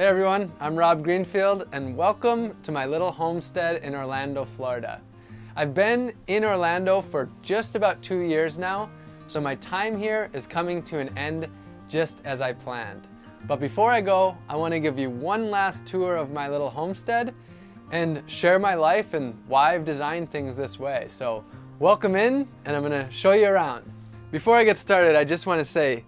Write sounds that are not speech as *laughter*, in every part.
Hey everyone, I'm Rob Greenfield and welcome to my little homestead in Orlando, Florida. I've been in Orlando for just about two years now, so my time here is coming to an end just as I planned. But before I go, I want to give you one last tour of my little homestead and share my life and why I've designed things this way. So welcome in and I'm going to show you around. Before I get started, I just want to say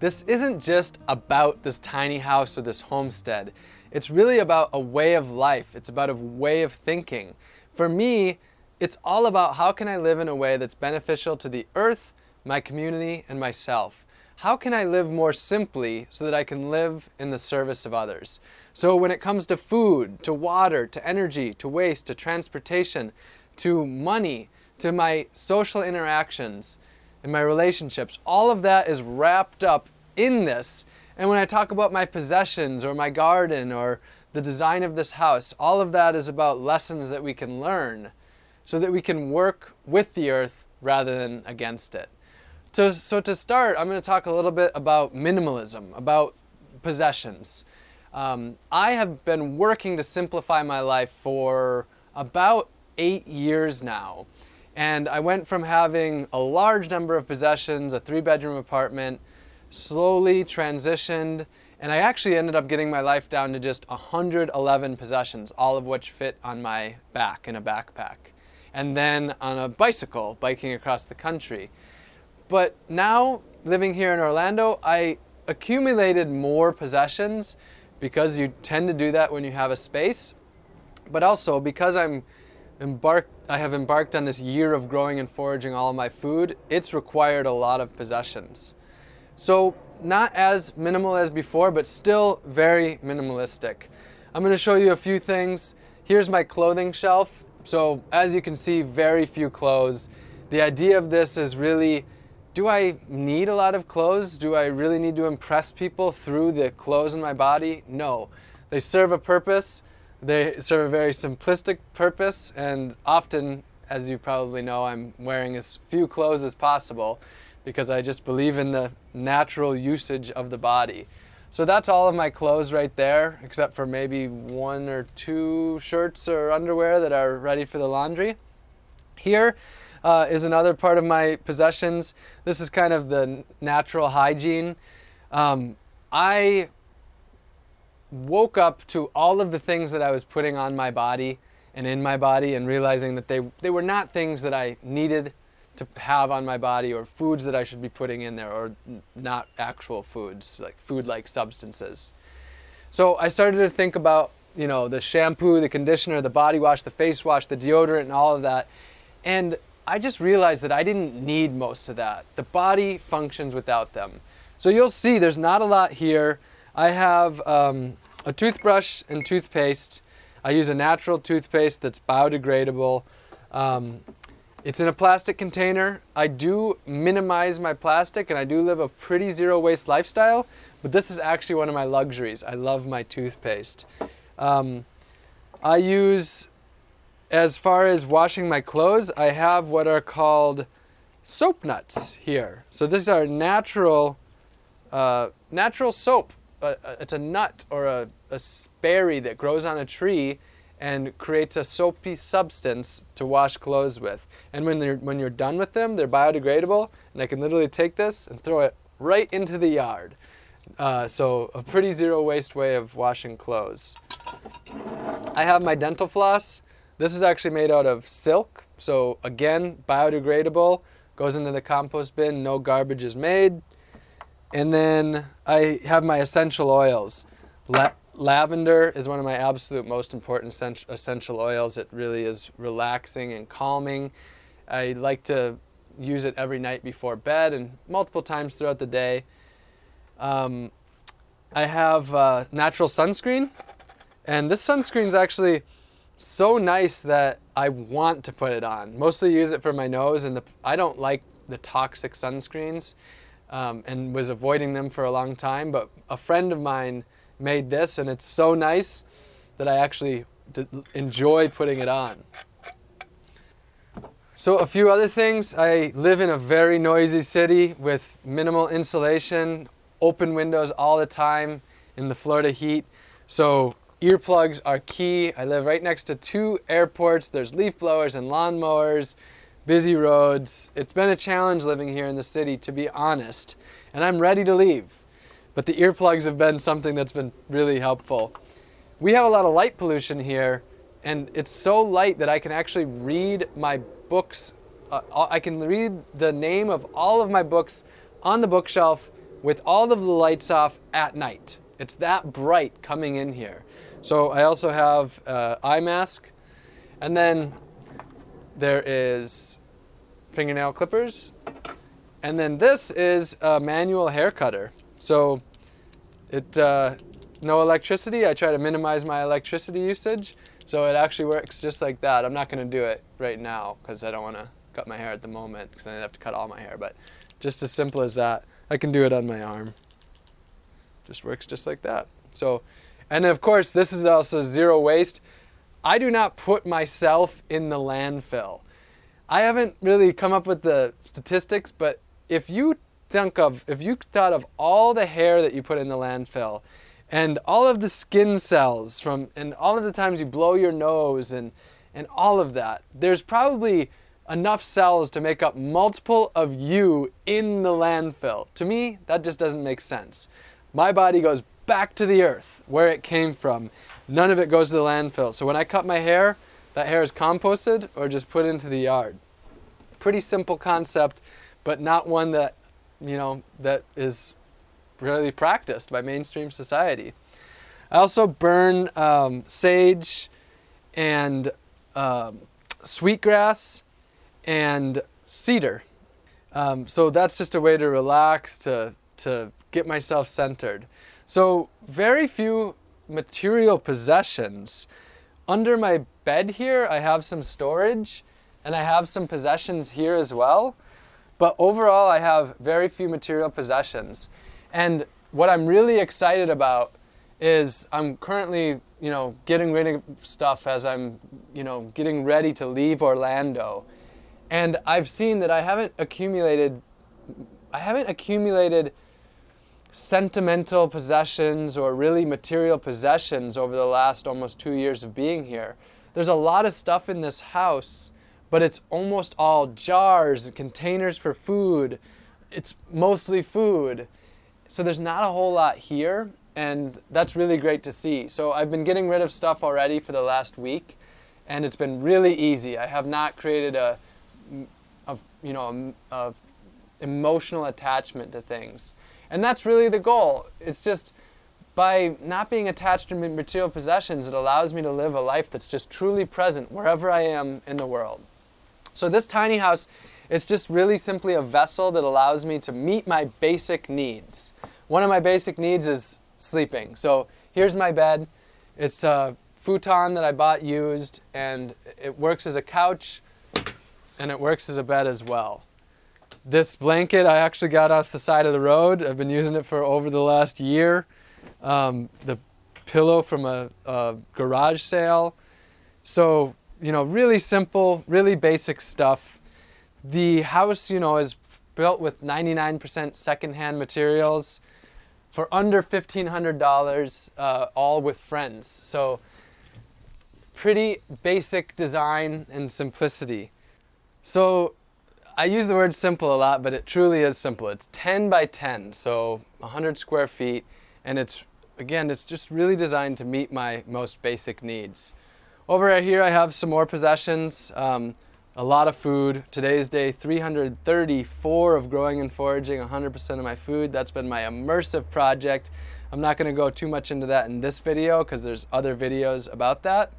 this isn't just about this tiny house or this homestead. It's really about a way of life. It's about a way of thinking. For me, it's all about how can I live in a way that's beneficial to the earth, my community, and myself. How can I live more simply so that I can live in the service of others? So when it comes to food, to water, to energy, to waste, to transportation, to money, to my social interactions, and my relationships, all of that is wrapped up in this. And when I talk about my possessions or my garden or the design of this house, all of that is about lessons that we can learn so that we can work with the earth rather than against it. So, so to start, I'm going to talk a little bit about minimalism, about possessions. Um, I have been working to simplify my life for about eight years now. And I went from having a large number of possessions, a three bedroom apartment, slowly transitioned, and I actually ended up getting my life down to just 111 possessions, all of which fit on my back in a backpack. And then on a bicycle, biking across the country. But now, living here in Orlando, I accumulated more possessions because you tend to do that when you have a space, but also because I'm embarked I have embarked on this year of growing and foraging all my food, it's required a lot of possessions. So not as minimal as before, but still very minimalistic. I'm going to show you a few things. Here's my clothing shelf. So as you can see, very few clothes. The idea of this is really, do I need a lot of clothes? Do I really need to impress people through the clothes in my body? No. They serve a purpose. They serve a very simplistic purpose, and often, as you probably know, I'm wearing as few clothes as possible because I just believe in the natural usage of the body. So that's all of my clothes right there, except for maybe one or two shirts or underwear that are ready for the laundry. Here uh, is another part of my possessions. This is kind of the natural hygiene. Um, I woke up to all of the things that I was putting on my body and in my body and realizing that they, they were not things that I needed to have on my body or foods that I should be putting in there or not actual foods, like food-like substances. So I started to think about, you know, the shampoo, the conditioner, the body wash, the face wash, the deodorant and all of that. And I just realized that I didn't need most of that. The body functions without them. So you'll see there's not a lot here. I have um, a toothbrush and toothpaste. I use a natural toothpaste that's biodegradable. Um, it's in a plastic container. I do minimize my plastic and I do live a pretty zero waste lifestyle, but this is actually one of my luxuries. I love my toothpaste. Um, I use, as far as washing my clothes, I have what are called soap nuts here. So these are natural, uh, natural soap a, it's a nut or a, a berry that grows on a tree and creates a soapy substance to wash clothes with. And when you're, when you're done with them, they're biodegradable, and I can literally take this and throw it right into the yard. Uh, so a pretty zero waste way of washing clothes. I have my dental floss. This is actually made out of silk, so again, biodegradable, goes into the compost bin, no garbage is made. And then I have my essential oils. La lavender is one of my absolute most important essential oils. It really is relaxing and calming. I like to use it every night before bed and multiple times throughout the day. Um, I have uh, natural sunscreen, and this sunscreen is actually so nice that I want to put it on. Mostly use it for my nose, and the, I don't like the toxic sunscreens um, and was avoiding them for a long time. But a friend of mine made this, and it's so nice that I actually enjoy putting it on. So a few other things. I live in a very noisy city with minimal insulation, open windows all the time in the Florida heat. So earplugs are key. I live right next to two airports. There's leaf blowers and lawn mowers, busy roads. It's been a challenge living here in the city, to be honest, and I'm ready to leave. But the earplugs have been something that's been really helpful. We have a lot of light pollution here, and it's so light that I can actually read my books. Uh, I can read the name of all of my books on the bookshelf with all of the lights off at night. It's that bright coming in here. So I also have uh, eye mask, and then there is fingernail clippers, and then this is a manual hair cutter. So it uh, no electricity. I try to minimize my electricity usage, so it actually works just like that. I'm not going to do it right now because I don't want to cut my hair at the moment because I'd have to cut all my hair. But just as simple as that, I can do it on my arm. Just works just like that. So, and of course, this is also zero waste. I do not put myself in the landfill. I haven't really come up with the statistics, but if you think of, if you thought of all the hair that you put in the landfill and all of the skin cells from, and all of the times you blow your nose and, and all of that, there's probably enough cells to make up multiple of you in the landfill. To me, that just doesn't make sense. My body goes back to the earth where it came from. None of it goes to the landfill. So when I cut my hair, that hair is composted or just put into the yard. Pretty simple concept, but not one that, you know, that is really practiced by mainstream society. I also burn um, sage and um, sweetgrass and cedar. Um, so that's just a way to relax, to, to get myself centered. So, very few material possessions. Under my bed here, I have some storage and I have some possessions here as well. But overall, I have very few material possessions. And what I'm really excited about is I'm currently, you know, getting rid of stuff as I'm, you know, getting ready to leave Orlando. And I've seen that I haven't accumulated I haven't accumulated sentimental possessions or really material possessions over the last almost 2 years of being here. There's a lot of stuff in this house, but it's almost all jars and containers for food. It's mostly food. So there's not a whole lot here and that's really great to see. So I've been getting rid of stuff already for the last week and it's been really easy. I have not created a of you know of emotional attachment to things, and that's really the goal. It's just by not being attached to material possessions, it allows me to live a life that's just truly present wherever I am in the world. So this tiny house, it's just really simply a vessel that allows me to meet my basic needs. One of my basic needs is sleeping. So here's my bed. It's a futon that I bought used, and it works as a couch and it works as a bed as well. This blanket I actually got off the side of the road. I've been using it for over the last year. Um, the pillow from a, a garage sale. So, you know, really simple, really basic stuff. The house, you know, is built with 99% secondhand materials for under $1,500, uh, all with friends. So, pretty basic design and simplicity. So I use the word simple a lot, but it truly is simple. It's 10 by 10, so 100 square feet, and it's again, it's just really designed to meet my most basic needs. Over here, I have some more possessions. Um, a lot of food. Today's day 334 of growing and foraging 100% of my food. That's been my immersive project. I'm not going to go too much into that in this video because there's other videos about that.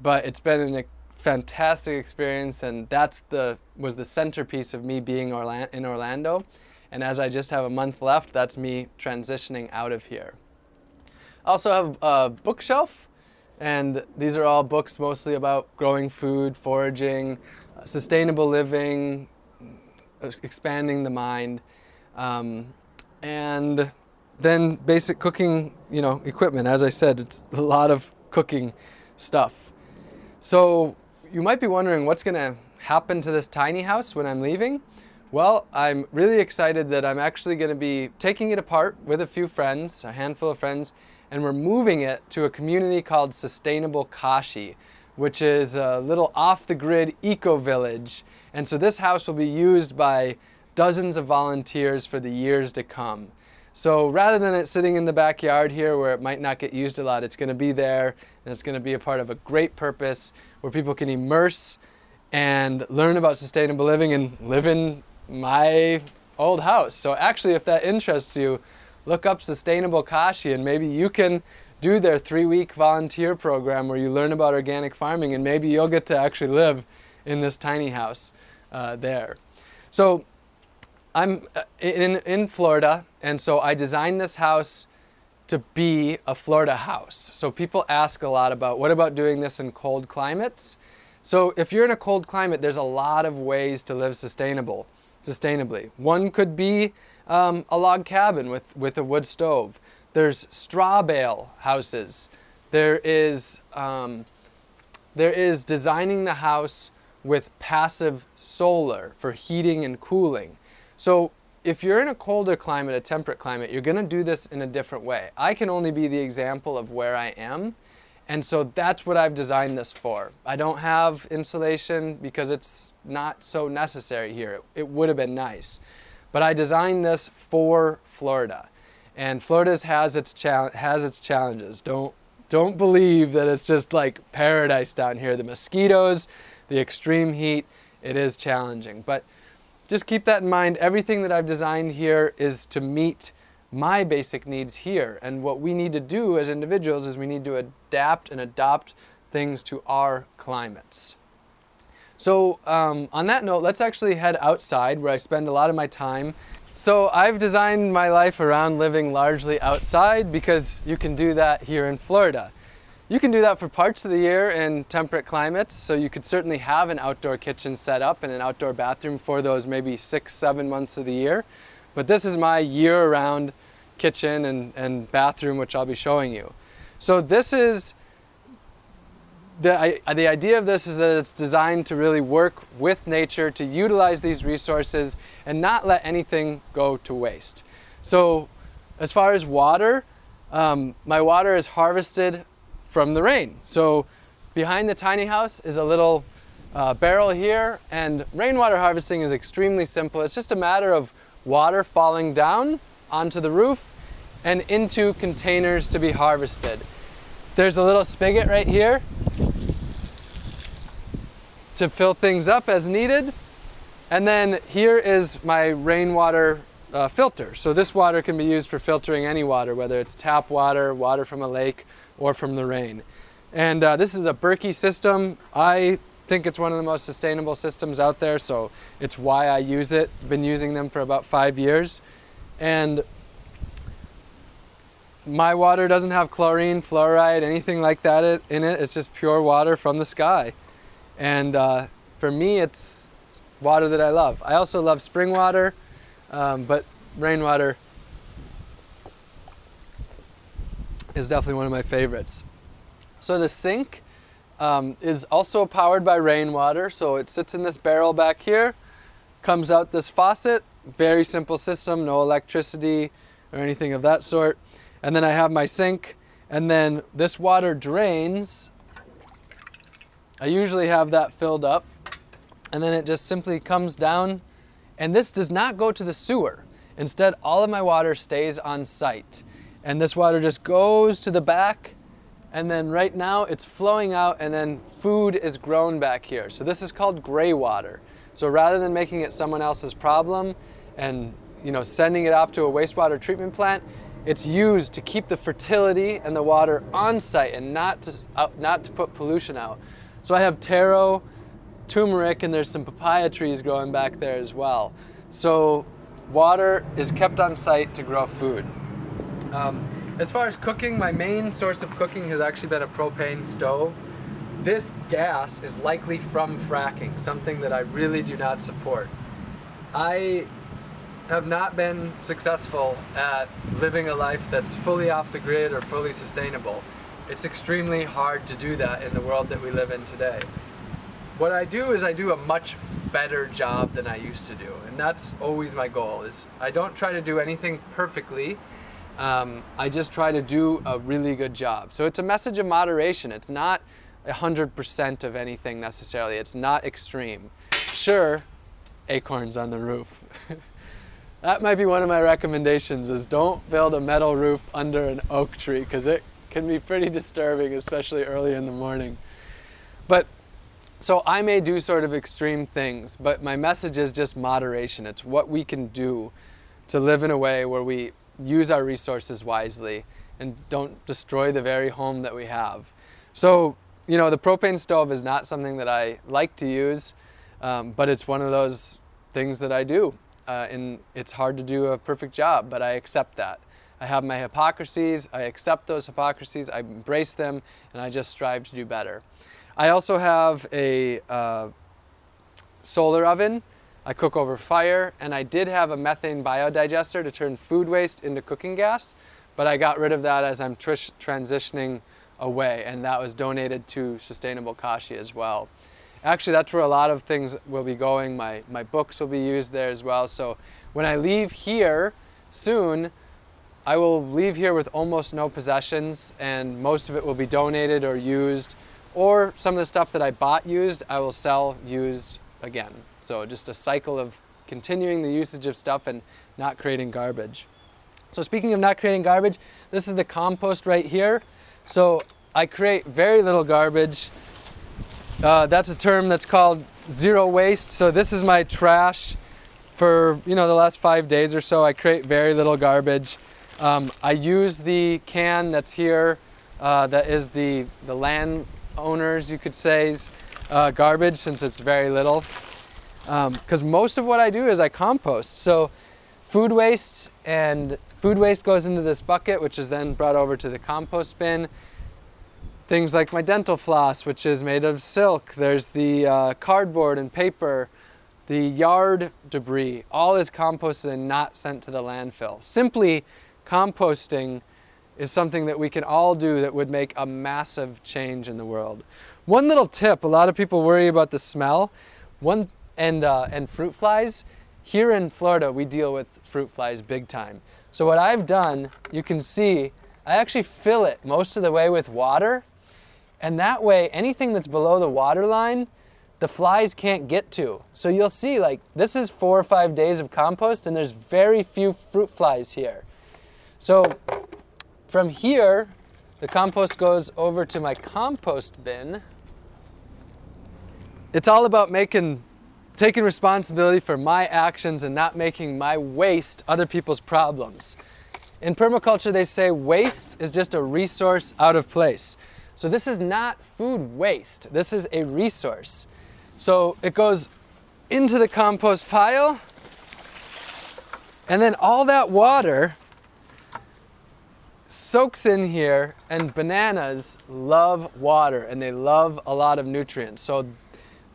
But it's been an fantastic experience, and that's the was the centerpiece of me being Orla- in Orlando. And as I just have a month left, that's me transitioning out of here. I also have a bookshelf, and these are all books mostly about growing food, foraging, sustainable living, expanding the mind, um, and then basic cooking, you know, equipment. As I said, it's a lot of cooking stuff. So you might be wondering what's going to happen to this tiny house when I'm leaving. Well, I'm really excited that I'm actually going to be taking it apart with a few friends, a handful of friends, and we're moving it to a community called Sustainable Kashi, which is a little off the grid eco village. And so this house will be used by dozens of volunteers for the years to come. So rather than it sitting in the backyard here where it might not get used a lot, it's going to be there and it's going to be a part of a great purpose where people can immerse and learn about sustainable living and live in my old house. So actually, if that interests you, look up Sustainable Kashi and maybe you can do their three-week volunteer program where you learn about organic farming and maybe you'll get to actually live in this tiny house uh, there. So I'm uh, in, in Florida, and so I designed this house to be a Florida house. So people ask a lot about what about doing this in cold climates? So if you're in a cold climate, there's a lot of ways to live sustainable, sustainably. One could be um, a log cabin with, with a wood stove. There's straw bale houses. There is, um, there is designing the house with passive solar for heating and cooling. So if you're in a colder climate, a temperate climate, you're going to do this in a different way. I can only be the example of where I am. And so that's what I've designed this for. I don't have insulation because it's not so necessary here. It, it would have been nice. But I designed this for Florida. And Florida has its, has its challenges. Don't, don't believe that it's just like paradise down here. The mosquitoes, the extreme heat, it is challenging. But just keep that in mind. Everything that I've designed here is to meet my basic needs here. And what we need to do as individuals is we need to adapt and adopt things to our climates. So um, on that note, let's actually head outside where I spend a lot of my time. So I've designed my life around living largely outside because you can do that here in Florida. You can do that for parts of the year in temperate climates, so you could certainly have an outdoor kitchen set up and an outdoor bathroom for those maybe six, seven months of the year. But this is my year-round kitchen and, and bathroom, which I'll be showing you. So this is, the, I, the idea of this is that it's designed to really work with nature, to utilize these resources and not let anything go to waste. So as far as water, um, my water is harvested from the rain. So behind the tiny house is a little uh, barrel here and rainwater harvesting is extremely simple. It's just a matter of water falling down onto the roof and into containers to be harvested. There's a little spigot right here to fill things up as needed. And then here is my rainwater uh, filter. So this water can be used for filtering any water, whether it's tap water, water from a lake, or from the rain. And uh, this is a Berkey system. I think it's one of the most sustainable systems out there, so it's why I use it. Been using them for about five years. And my water doesn't have chlorine, fluoride, anything like that in it. It's just pure water from the sky. And uh, for me, it's water that I love. I also love spring water, um, but rainwater is definitely one of my favorites. So the sink um, is also powered by rainwater. So it sits in this barrel back here, comes out this faucet, very simple system, no electricity or anything of that sort. And then I have my sink and then this water drains. I usually have that filled up and then it just simply comes down and this does not go to the sewer. Instead, all of my water stays on site and this water just goes to the back and then right now it's flowing out and then food is grown back here. So this is called gray water. So rather than making it someone else's problem and you know sending it off to a wastewater treatment plant, it's used to keep the fertility and the water on site and not to, uh, not to put pollution out. So I have taro, turmeric, and there's some papaya trees growing back there as well. So water is kept on site to grow food. Um, as far as cooking, my main source of cooking has actually been a propane stove. This gas is likely from fracking, something that I really do not support. I have not been successful at living a life that's fully off the grid or fully sustainable. It's extremely hard to do that in the world that we live in today. What I do is I do a much better job than I used to do, and that's always my goal. Is I don't try to do anything perfectly, um, I just try to do a really good job. So it's a message of moderation. It's not 100% of anything necessarily. It's not extreme. Sure, acorns on the roof. *laughs* that might be one of my recommendations is don't build a metal roof under an oak tree because it can be pretty disturbing, especially early in the morning. But so I may do sort of extreme things, but my message is just moderation. It's what we can do to live in a way where we use our resources wisely and don't destroy the very home that we have. So, you know, the propane stove is not something that I like to use, um, but it's one of those things that I do. Uh, and it's hard to do a perfect job, but I accept that. I have my hypocrisies, I accept those hypocrisies, I embrace them, and I just strive to do better. I also have a uh, solar oven I cook over fire, and I did have a methane biodigester to turn food waste into cooking gas, but I got rid of that as I'm transitioning away, and that was donated to Sustainable Kashi as well. Actually, that's where a lot of things will be going. My, my books will be used there as well. So when I leave here soon, I will leave here with almost no possessions, and most of it will be donated or used, or some of the stuff that I bought used, I will sell used again. So just a cycle of continuing the usage of stuff and not creating garbage. So speaking of not creating garbage, this is the compost right here. So I create very little garbage. Uh, that's a term that's called zero waste. So this is my trash for you know the last five days or so. I create very little garbage. Um, I use the can that's here. Uh, that is the the landowners, you could say, uh, garbage since it's very little because um, most of what I do is I compost. So food waste and food waste goes into this bucket, which is then brought over to the compost bin. Things like my dental floss, which is made of silk. There's the uh, cardboard and paper, the yard debris, all is composted and not sent to the landfill. Simply composting is something that we can all do that would make a massive change in the world. One little tip, a lot of people worry about the smell. One and, uh, and fruit flies. Here in Florida, we deal with fruit flies big time. So what I've done, you can see, I actually fill it most of the way with water. And that way, anything that's below the water line, the flies can't get to. So you'll see, like, this is four or five days of compost, and there's very few fruit flies here. So from here, the compost goes over to my compost bin. It's all about making taking responsibility for my actions and not making my waste other people's problems. In permaculture, they say waste is just a resource out of place. So this is not food waste. This is a resource. So it goes into the compost pile, and then all that water soaks in here, and bananas love water and they love a lot of nutrients. So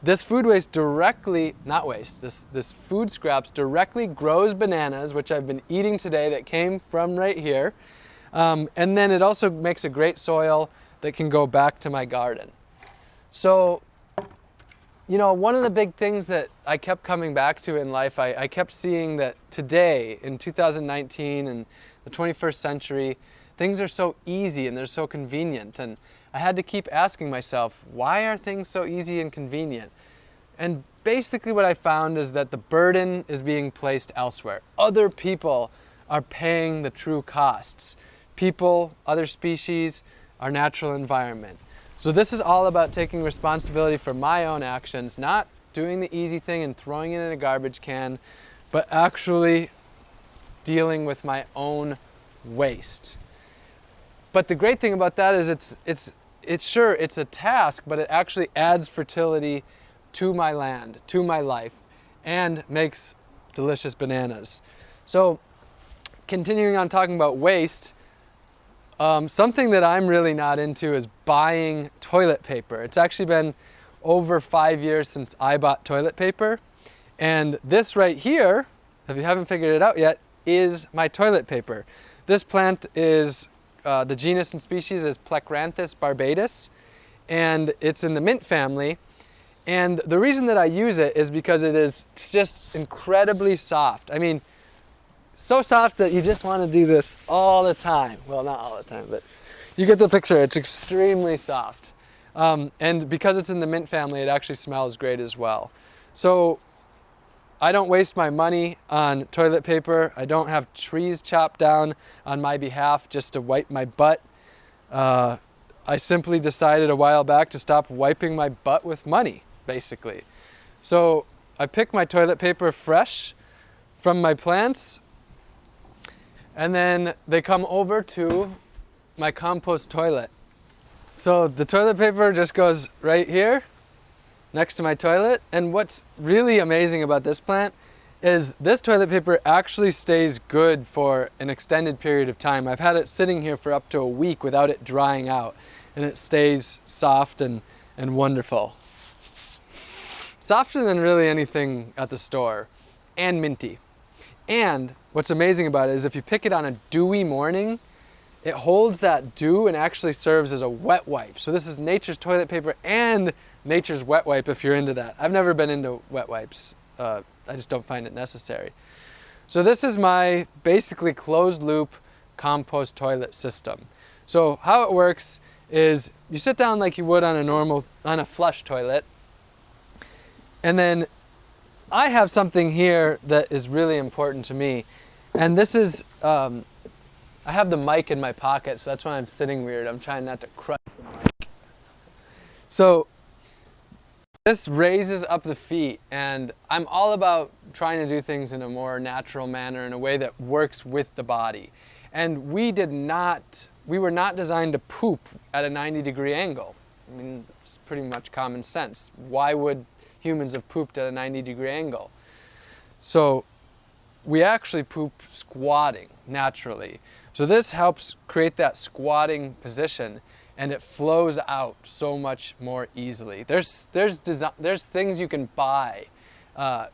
this food waste directly, not waste, this, this food scraps directly grows bananas, which I've been eating today that came from right here. Um, and then it also makes a great soil that can go back to my garden. So, you know, one of the big things that I kept coming back to in life, I, I kept seeing that today, in 2019 and the 21st century, things are so easy and they're so convenient. And I had to keep asking myself, why are things so easy and convenient? And basically, what I found is that the burden is being placed elsewhere. Other people are paying the true costs people, other species, our natural environment. So, this is all about taking responsibility for my own actions, not doing the easy thing and throwing it in a garbage can, but actually dealing with my own waste. But the great thing about that is it's, it's it's sure it's a task, but it actually adds fertility to my land, to my life, and makes delicious bananas. So, continuing on talking about waste, um, something that I'm really not into is buying toilet paper. It's actually been over five years since I bought toilet paper. And this right here, if you haven't figured it out yet, is my toilet paper. This plant is uh, the genus and species is Plectranthus barbatus, and it's in the mint family. And the reason that I use it is because it is just incredibly soft. I mean, so soft that you just want to do this all the time. Well, not all the time, but you get the picture. It's extremely soft. Um, and because it's in the mint family, it actually smells great as well. So I don't waste my money on toilet paper. I don't have trees chopped down on my behalf just to wipe my butt. Uh, I simply decided a while back to stop wiping my butt with money, basically. So I pick my toilet paper fresh from my plants, and then they come over to my compost toilet. So the toilet paper just goes right here next to my toilet. And what's really amazing about this plant is this toilet paper actually stays good for an extended period of time. I've had it sitting here for up to a week without it drying out and it stays soft and, and wonderful. Softer than really anything at the store and minty. And what's amazing about it is if you pick it on a dewy morning, it holds that dew and actually serves as a wet wipe. So this is nature's toilet paper and nature's wet wipe if you're into that. I've never been into wet wipes. Uh, I just don't find it necessary. So this is my basically closed loop compost toilet system. So how it works is you sit down like you would on a normal, on a flush toilet, and then I have something here that is really important to me. And this is, um, I have the mic in my pocket, so that's why I'm sitting weird. I'm trying not to crush the mic. So this raises up the feet, and I'm all about trying to do things in a more natural manner, in a way that works with the body. And we did not, we were not designed to poop at a 90 degree angle. I mean, it's pretty much common sense. Why would humans have pooped at a 90 degree angle? So we actually poop squatting naturally. So this helps create that squatting position and it flows out so much more easily. There's, there's, design, there's things you can buy. Uh,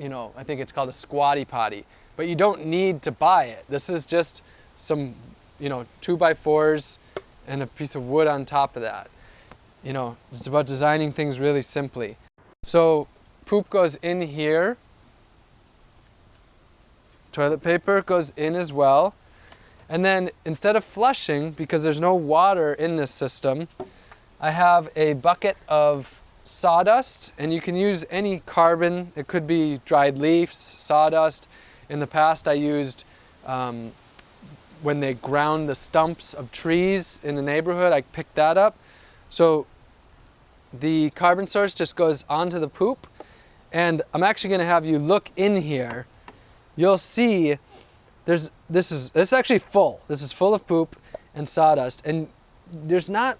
you know, I think it's called a squatty potty, but you don't need to buy it. This is just some, you know, two by fours and a piece of wood on top of that. You know, it's about designing things really simply. So poop goes in here. Toilet paper goes in as well. And then instead of flushing, because there's no water in this system, I have a bucket of sawdust, and you can use any carbon. It could be dried leaves, sawdust. In the past, I used um, when they ground the stumps of trees in the neighborhood, I picked that up. So the carbon source just goes onto the poop, and I'm actually going to have you look in here. You'll see there's this is this is actually full. This is full of poop and sawdust, and there's not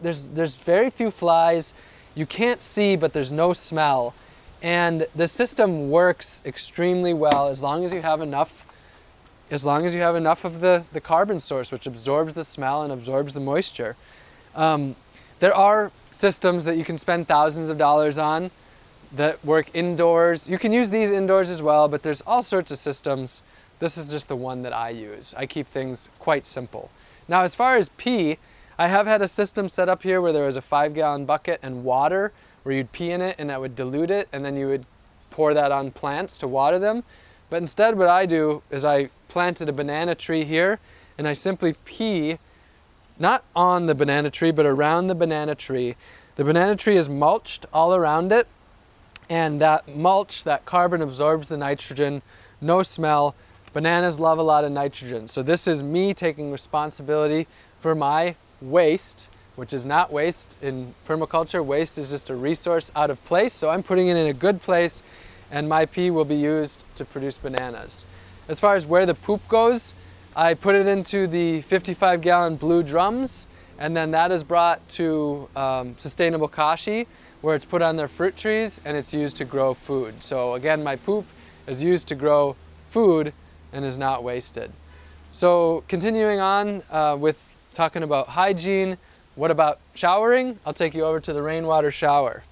there's there's very few flies. You can't see, but there's no smell, and the system works extremely well as long as you have enough as long as you have enough of the, the carbon source, which absorbs the smell and absorbs the moisture. Um, there are systems that you can spend thousands of dollars on that work indoors. You can use these indoors as well, but there's all sorts of systems this is just the one that I use. I keep things quite simple. Now as far as pee, I have had a system set up here where there was a five gallon bucket and water where you'd pee in it and that would dilute it and then you would pour that on plants to water them. But instead what I do is I planted a banana tree here and I simply pee not on the banana tree but around the banana tree. The banana tree is mulched all around it and that mulch, that carbon absorbs the nitrogen, no smell, Bananas love a lot of nitrogen. So this is me taking responsibility for my waste, which is not waste in permaculture. Waste is just a resource out of place. So I'm putting it in a good place and my pee will be used to produce bananas. As far as where the poop goes, I put it into the 55 gallon blue drums and then that is brought to um, Sustainable Kashi where it's put on their fruit trees and it's used to grow food. So again, my poop is used to grow food and is not wasted. So continuing on uh, with talking about hygiene, what about showering? I'll take you over to the rainwater shower.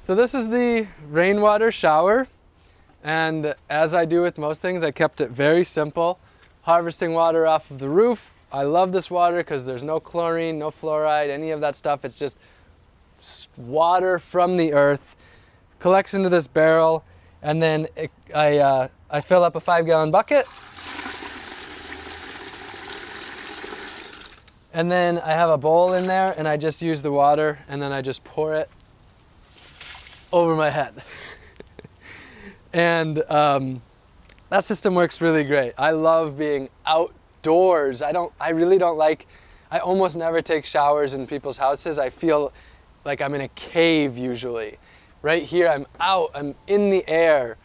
So this is the rainwater shower. And as I do with most things, I kept it very simple. Harvesting water off of the roof. I love this water because there's no chlorine, no fluoride, any of that stuff. It's just water from the earth, collects into this barrel, And then it, I, uh, I fill up a five gallon bucket. And then I have a bowl in there and I just use the water and then I just pour it over my head. *laughs* and um, that system works really great. I love being outdoors. I don't, I really don't like, I almost never take showers in people's houses. I feel like I'm in a cave usually. Right here, I'm out, I'm in the air.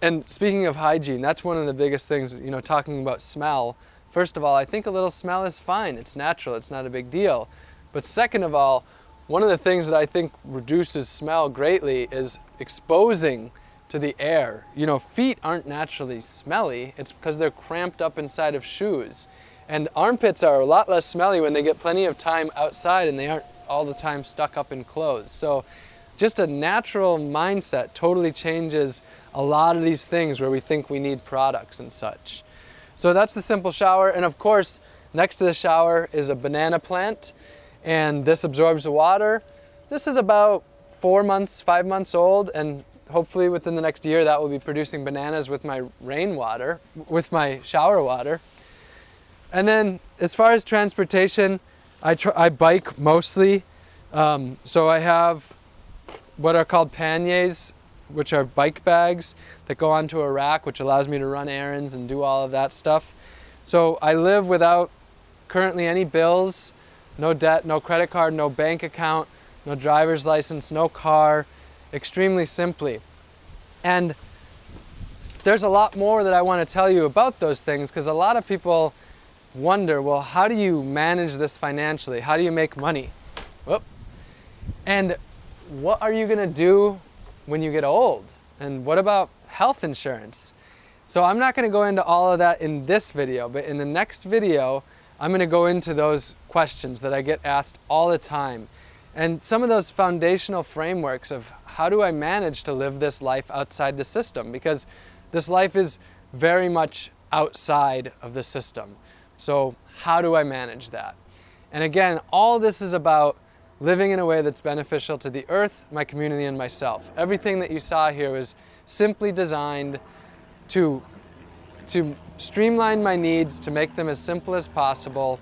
And speaking of hygiene, that's one of the biggest things, you know, talking about smell. First of all, I think a little smell is fine. It's natural, it's not a big deal. But second of all, one of the things that I think reduces smell greatly is exposing to the air. You know, feet aren't naturally smelly, it's because they're cramped up inside of shoes. And armpits are a lot less smelly when they get plenty of time outside and they aren't all the time stuck up in clothes. So just a natural mindset totally changes a lot of these things where we think we need products and such. So that's the simple shower. And of course, next to the shower is a banana plant and this absorbs the water. This is about four months, five months old and hopefully within the next year that will be producing bananas with my rainwater, with my shower water. And then as far as transportation, I, I bike mostly. Um, so I have what are called panniers, which are bike bags that go onto a rack, which allows me to run errands and do all of that stuff. So I live without currently any bills, no debt, no credit card, no bank account, no driver's license, no car, extremely simply. And there's a lot more that I want to tell you about those things because a lot of people wonder, well, how do you manage this financially? How do you make money? Whoop. And what are you going to do when you get old? And what about health insurance? So I'm not going to go into all of that in this video, but in the next video, I'm going to go into those questions that I get asked all the time. And some of those foundational frameworks of how do I manage to live this life outside the system? Because this life is very much outside of the system. So how do I manage that? And again, all this is about living in a way that's beneficial to the earth, my community, and myself. Everything that you saw here was simply designed to, to streamline my needs, to make them as simple as possible,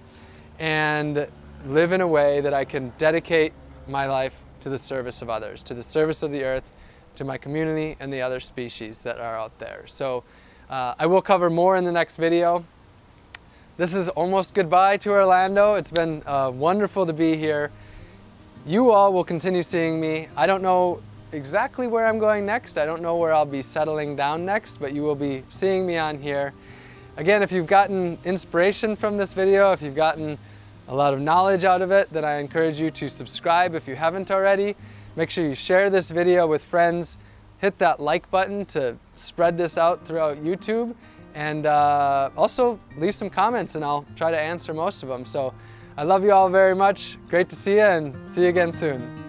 and live in a way that I can dedicate my life to the service of others, to the service of the earth, to my community and the other species that are out there. So uh, I will cover more in the next video. This is almost goodbye to Orlando. It's been uh, wonderful to be here. You all will continue seeing me. I don't know exactly where I'm going next. I don't know where I'll be settling down next, but you will be seeing me on here. Again, if you've gotten inspiration from this video, if you've gotten a lot of knowledge out of it, then I encourage you to subscribe if you haven't already. Make sure you share this video with friends. Hit that like button to spread this out throughout YouTube. And uh, also leave some comments and I'll try to answer most of them. So I love you all very much. Great to see you and see you again soon.